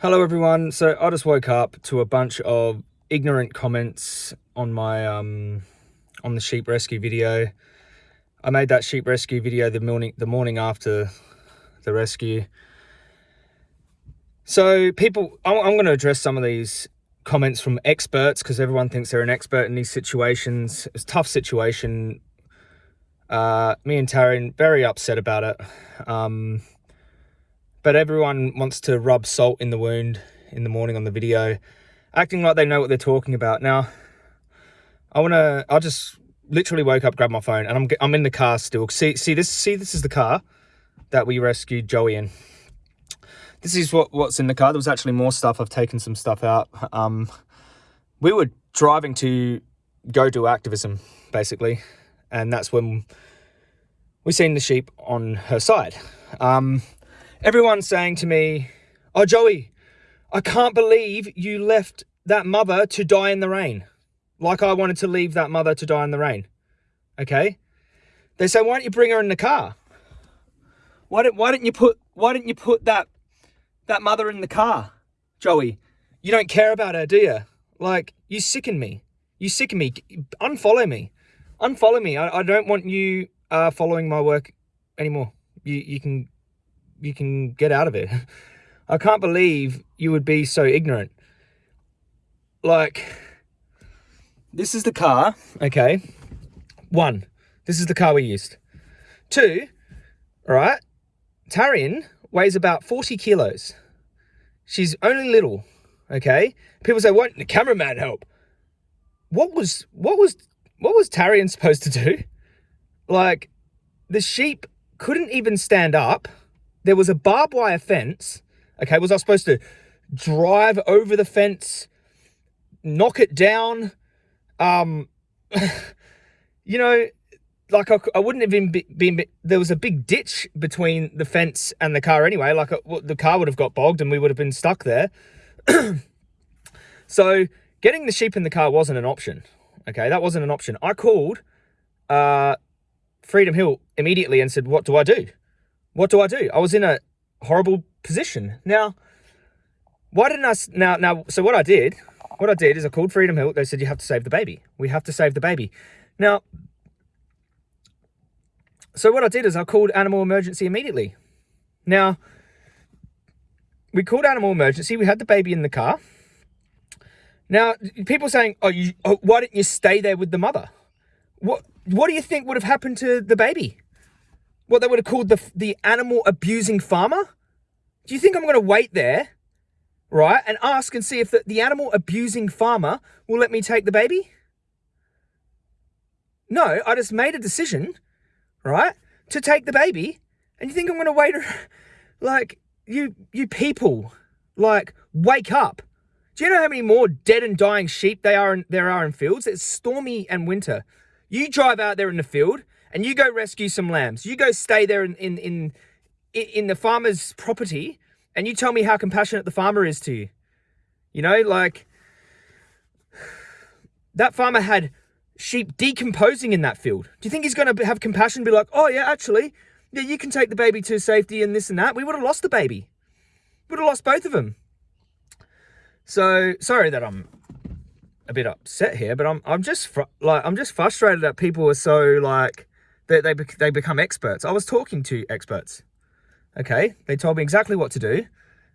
Hello everyone. So I just woke up to a bunch of ignorant comments on my um on the sheep rescue video. I made that sheep rescue video the morning the morning after the rescue. So people, I'm, I'm going to address some of these comments from experts because everyone thinks they're an expert in these situations. It's a tough situation. Uh, me and Taryn very upset about it. Um, but everyone wants to rub salt in the wound in the morning on the video, acting like they know what they're talking about. Now, I want to, I just literally woke up, grabbed my phone, and I'm, I'm in the car still. See, see this, see this is the car that we rescued Joey in. This is what, what's in the car. There was actually more stuff. I've taken some stuff out. Um, we were driving to go do activism, basically. And that's when we seen the sheep on her side. Um, everyone's saying to me, Oh, Joey, I can't believe you left that mother to die in the rain. Like I wanted to leave that mother to die in the rain. Okay? They say, why don't you bring her in the car? Why don't why don't you put why don't you put that that mother in the car, Joey? You don't care about her, do you? Like, you sicken me. You sicken me. Unfollow me. Unfollow me. I, I don't want you uh, following my work anymore. You you can you can get out of it. I can't believe you would be so ignorant. Like, this is the car, okay? One, this is the car we used. Two, all right, Tarian weighs about 40 kilos. She's only little, okay? People say, didn't the cameraman help? What was, what was, what was Tarian supposed to do? Like, the sheep couldn't even stand up there was a barbed wire fence. Okay, was I supposed to drive over the fence, knock it down? Um, you know, like I, I wouldn't have been, been, there was a big ditch between the fence and the car anyway. Like a, uh, the car would have got bogged and we would have been stuck there. so getting the sheep in the car wasn't an option. Okay, that wasn't an option. I called uh, Freedom Hill immediately and said, what do I do? What do I do? I was in a horrible position. Now, why didn't I, now, now, so what I did, what I did is I called Freedom Hill. They said, you have to save the baby. We have to save the baby. Now, so what I did is I called animal emergency immediately. Now, we called animal emergency. We had the baby in the car. Now, people saying, oh, you, oh, why didn't you stay there with the mother? What, what do you think would have happened to the baby? What they would have called the, the animal abusing farmer? Do you think I'm going to wait there, right, and ask and see if the, the animal abusing farmer will let me take the baby? No, I just made a decision, right, to take the baby, and you think I'm going to wait? Like, you, you people, like, wake up. Do you know how many more dead and dying sheep they are in, there are in fields? It's stormy and winter. You drive out there in the field and you go rescue some lambs. You go stay there in, in, in, in the farmer's property and you tell me how compassionate the farmer is to you. You know, like that farmer had sheep decomposing in that field. Do you think he's going to have compassion be like, oh, yeah, actually, yeah, you can take the baby to safety and this and that? We would have lost the baby. We would have lost both of them. So, sorry that I'm a bit upset here, but I'm I'm just like I'm just frustrated that people are so like they, they, they become experts. I was talking to experts, okay? They told me exactly what to do,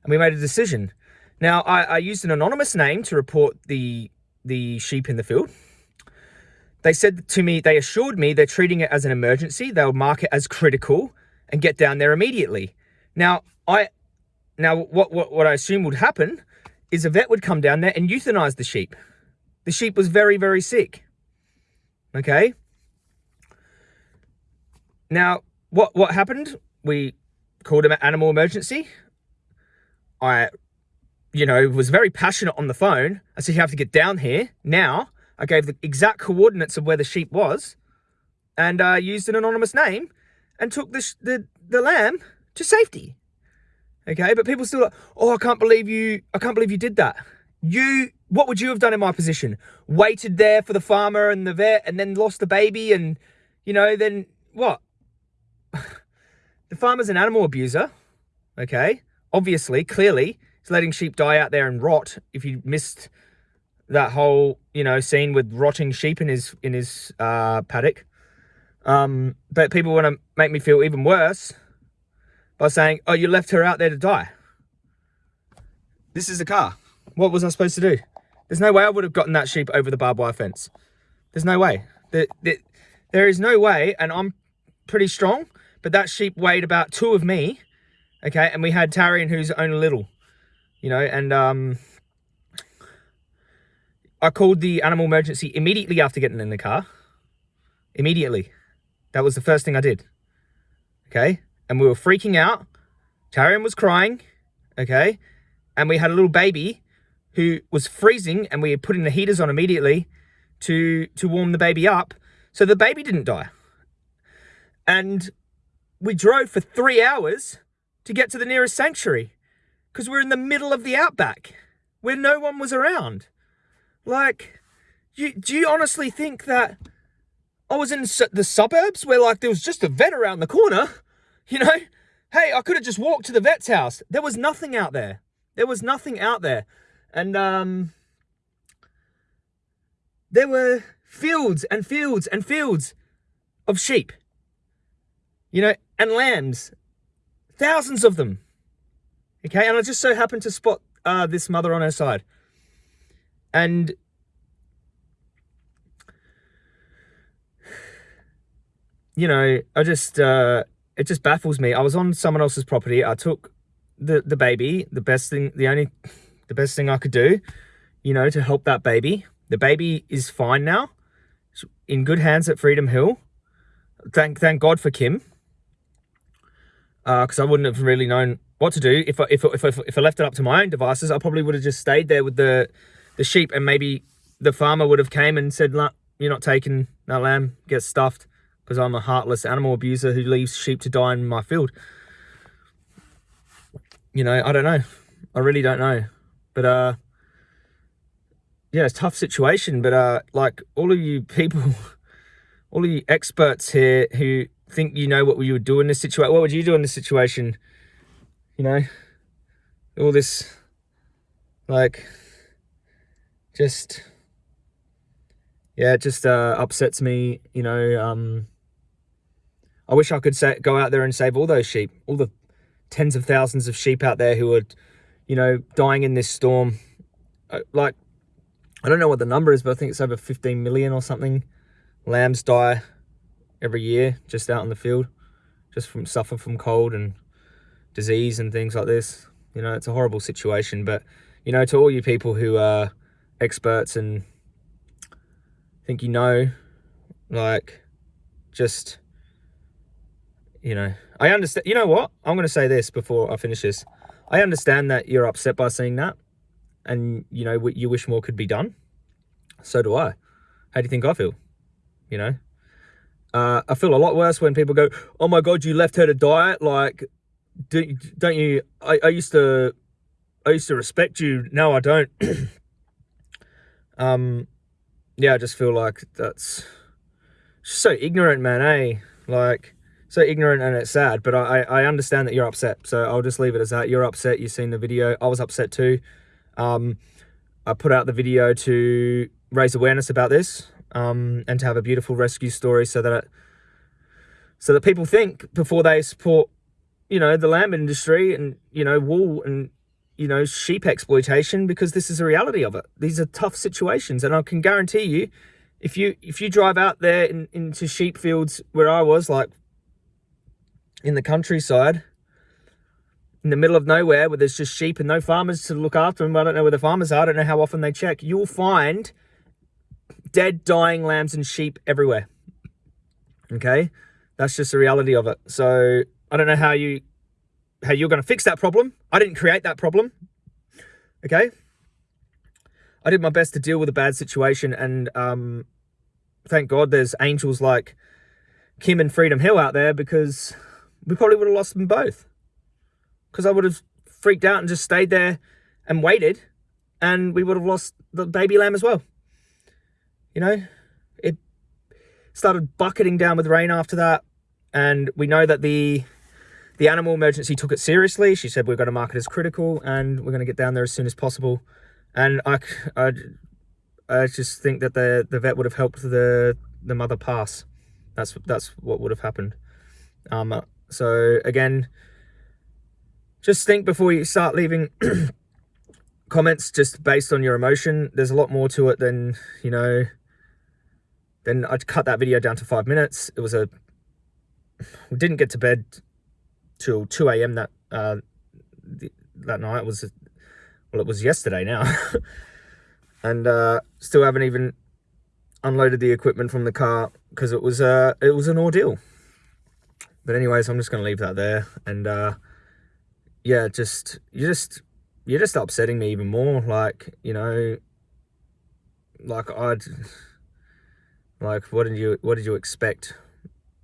and we made a decision. Now, I, I used an anonymous name to report the, the sheep in the field. They said to me, they assured me they're treating it as an emergency. They'll mark it as critical and get down there immediately. Now, I, now what, what, what I assume would happen is a vet would come down there and euthanize the sheep. The sheep was very, very sick. Okay. Now, what, what happened? We called an animal emergency. I, you know, was very passionate on the phone. I said, you have to get down here now. I gave the exact coordinates of where the sheep was and uh, used an anonymous name and took the, the, the lamb to safety. Okay, but people still like, oh, I can't believe you, I can't believe you did that. You, what would you have done in my position? Waited there for the farmer and the vet and then lost the baby and, you know, then what? The farmer's an animal abuser, okay? Obviously, clearly, He's letting sheep die out there and rot. If you missed that whole, you know, scene with rotting sheep in his in his uh, paddock. Um, but people want to make me feel even worse by saying, "Oh, you left her out there to die." This is a car. What was I supposed to do? There's no way I would have gotten that sheep over the barbed wire fence. There's no way. There, there, there is no way, and I'm pretty strong, but that sheep weighed about two of me, okay? And we had Tarian who's only little, you know, and um, I called the animal emergency immediately after getting in the car. Immediately. That was the first thing I did, okay? And we were freaking out. Tarian was crying, okay? And we had a little baby who was freezing and we were putting the heaters on immediately to, to warm the baby up. So the baby didn't die. And we drove for three hours to get to the nearest sanctuary because we're in the middle of the outback where no one was around. Like, you, do you honestly think that I was in the suburbs where like there was just a vet around the corner? You know, hey, I could have just walked to the vet's house. There was nothing out there. There was nothing out there. And um, there were fields and fields and fields of sheep, you know, and lambs, thousands of them. Okay, and I just so happened to spot uh, this mother on her side. And you know, I just uh, it just baffles me. I was on someone else's property. I took the the baby. The best thing, the only the best thing I could do, you know, to help that baby. The baby is fine now. It's in good hands at Freedom Hill. Thank thank God for Kim. Because uh, I wouldn't have really known what to do. If I, if, if, if, I left it up to my own devices, I probably would have just stayed there with the, the sheep and maybe the farmer would have came and said, you're not taking that lamb, get stuffed because I'm a heartless animal abuser who leaves sheep to die in my field. You know, I don't know. I really don't know. But uh, yeah, it's tough situation. But uh, like all of you people, all of you experts here who think you know what you would do in this situation, what would you do in this situation? You know, all this, like, just, yeah, it just uh, upsets me. You know, um, I wish I could say, go out there and save all those sheep, all the tens of thousands of sheep out there who are you know, dying in this storm. Uh, like, I don't know what the number is, but I think it's over 15 million or something. Lambs die every year just out in the field, just from suffer from cold and disease and things like this. You know, it's a horrible situation. But, you know, to all you people who are experts and think you know, like, just, you know, I understand. You know what? I'm going to say this before I finish this. I understand that you're upset by seeing that and, you know, you wish more could be done. So do I. How do you think I feel? You know? Uh, I feel a lot worse when people go, oh my God, you left her to die. Like, do, don't you, I, I used to, I used to respect you. No, I don't. um, yeah, I just feel like that's so ignorant, man, eh? Like, so ignorant and it's sad, but I, I understand that you're upset. So I'll just leave it as that. You're upset. You've seen the video. I was upset too. Um, I put out the video to raise awareness about this um, and to have a beautiful rescue story so that it, so that people think before they support, you know, the lamb industry and, you know, wool and, you know, sheep exploitation because this is a reality of it. These are tough situations. And I can guarantee you, if you if you drive out there in, into sheep fields where I was, like in the countryside, in the middle of nowhere where there's just sheep and no farmers to look after them. I don't know where the farmers are. I don't know how often they check. You'll find dead, dying lambs and sheep everywhere. Okay? That's just the reality of it. So I don't know how you how you're going to fix that problem. I didn't create that problem. Okay? I did my best to deal with a bad situation and um, thank God there's angels like Kim and Freedom Hill out there because we probably would have lost them both. Because I would have freaked out and just stayed there and waited, and we would have lost the baby lamb as well. You know, it started bucketing down with rain after that, and we know that the the animal emergency took it seriously. She said, we're going to mark it as critical and we're going to get down there as soon as possible. And I, I, I just think that the, the vet would have helped the, the mother pass. That's, that's what would have happened. Um, so again, just think before you start leaving comments just based on your emotion. There's a lot more to it than, you know, then I'd cut that video down to five minutes. It was a, we didn't get to bed till 2 a.m. that, uh, that night. It was, well, it was yesterday now. and, uh, still haven't even unloaded the equipment from the car because it was, uh, it was an ordeal. But anyways, I'm just going to leave that there. And, uh, yeah, just, you just, you're just upsetting me even more. Like, you know, like I'd, like, what did you, what did you expect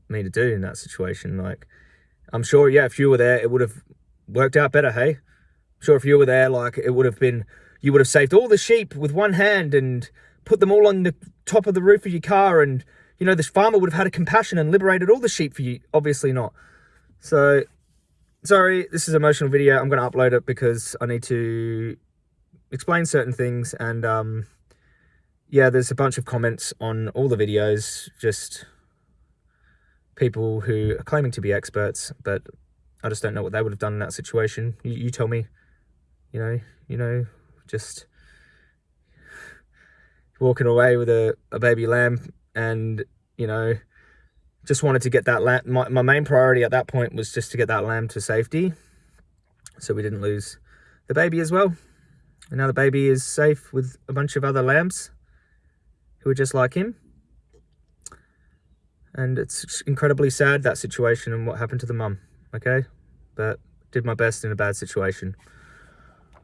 me to do in that situation? Like, I'm sure, yeah, if you were there, it would have worked out better. Hey, I'm sure if you were there, like, it would have been, you would have saved all the sheep with one hand and put them all on the top of the roof of your car. And, you know, this farmer would have had a compassion and liberated all the sheep for you. Obviously not. So sorry, this is emotional video. I'm going to upload it because I need to explain certain things. And um, yeah, there's a bunch of comments on all the videos, just people who are claiming to be experts, but I just don't know what they would have done in that situation. You, you tell me, you know, you know, just walking away with a, a baby lamb and, you know, just wanted to get that lamb. My, my main priority at that point was just to get that lamb to safety. So we didn't lose the baby as well. And now the baby is safe with a bunch of other lambs who are just like him. And it's incredibly sad, that situation and what happened to the mum, okay? But did my best in a bad situation.